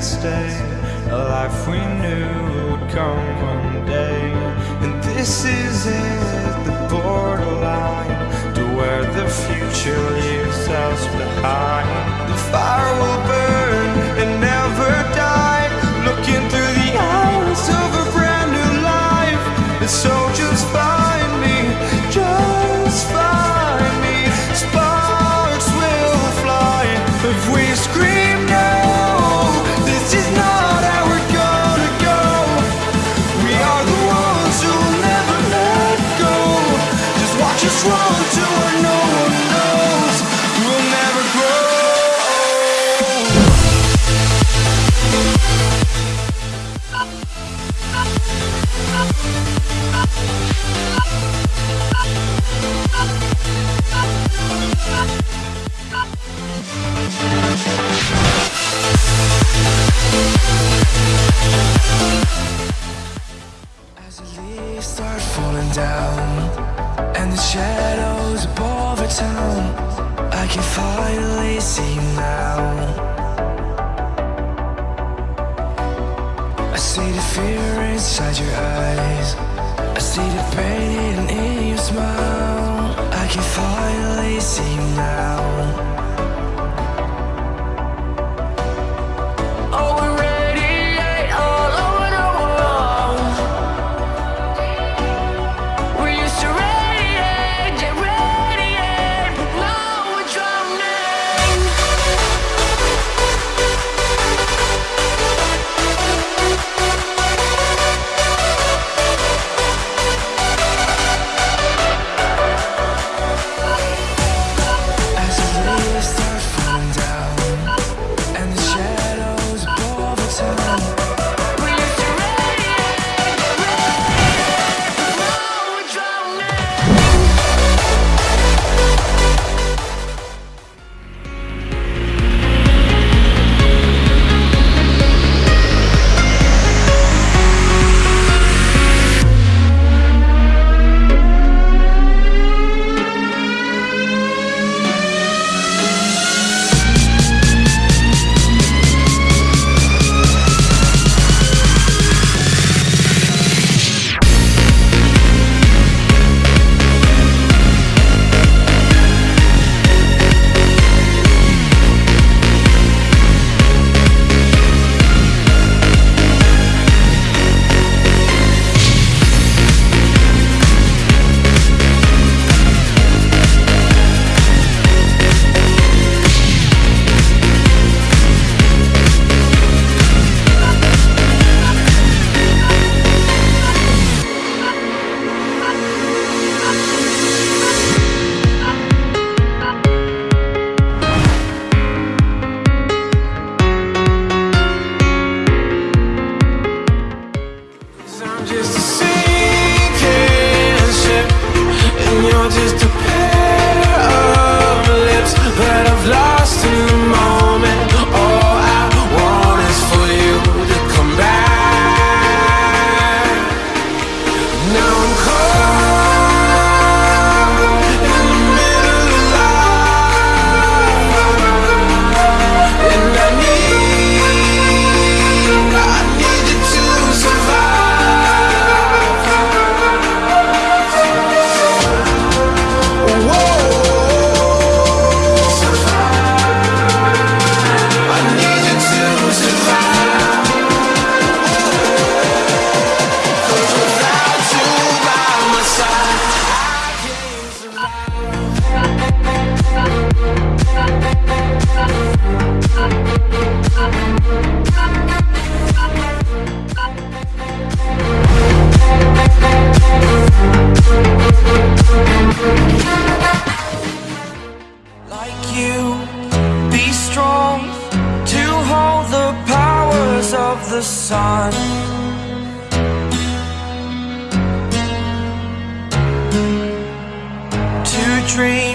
stay A life we knew would come one day. And this is it, the borderline To where the future leaves us behind. drawn to another. And the shadows above the town I can finally see now. I see the fear inside your eyes. I see the pain in your smile. I can finally see now. of the sun. To dream